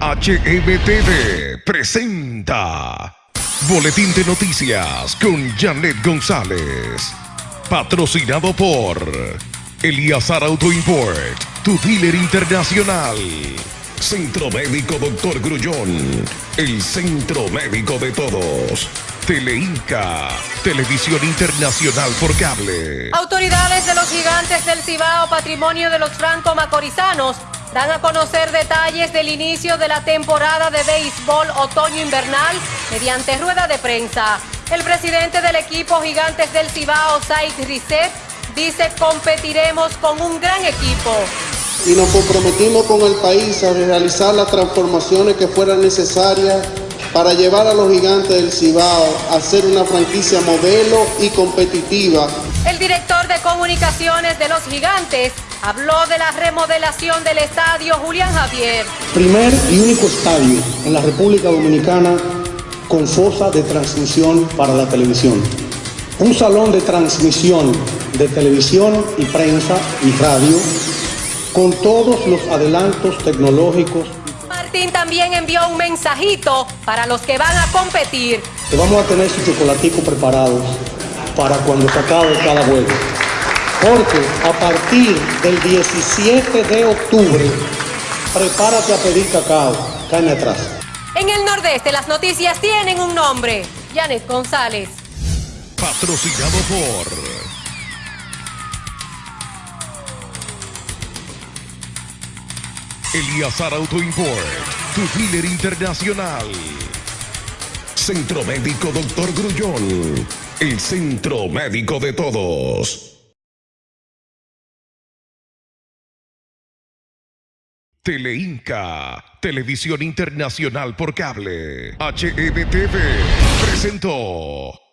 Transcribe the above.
HMTV presenta Boletín de Noticias con Janet González. Patrocinado por Eliazar Auto Import, tu dealer internacional. Centro Médico Doctor Grullón, el centro médico de todos. Teleinca, televisión internacional por cable. Autoridades de los gigantes del Cibao, patrimonio de los franco-macorizanos, dan a conocer detalles del inicio de la temporada de béisbol otoño-invernal mediante rueda de prensa. El presidente del equipo Gigantes del Cibao, Said Risset, dice competiremos con un gran equipo. Y nos comprometimos con el país a realizar las transformaciones que fueran necesarias para llevar a los gigantes del Cibao a ser una franquicia modelo y competitiva. El director de comunicaciones de los gigantes habló de la remodelación del estadio Julián Javier. Primer y único estadio en la República Dominicana con fosa de transmisión para la televisión. Un salón de transmisión de televisión y prensa y radio con todos los adelantos tecnológicos. Martín también envió un mensajito para los que van a competir. Que vamos a tener su chocolatico preparado para cuando se acabe cada juego. Porque a partir del 17 de octubre, prepárate a pedir cacao. Caña atrás. En el nordeste las noticias tienen un nombre. Janet González. Patrocinado por Eliazar Auto Import, tu dealer internacional. Centro Médico Doctor Grullón, el centro médico de todos. Teleinca, televisión internacional por cable. HMTV presentó.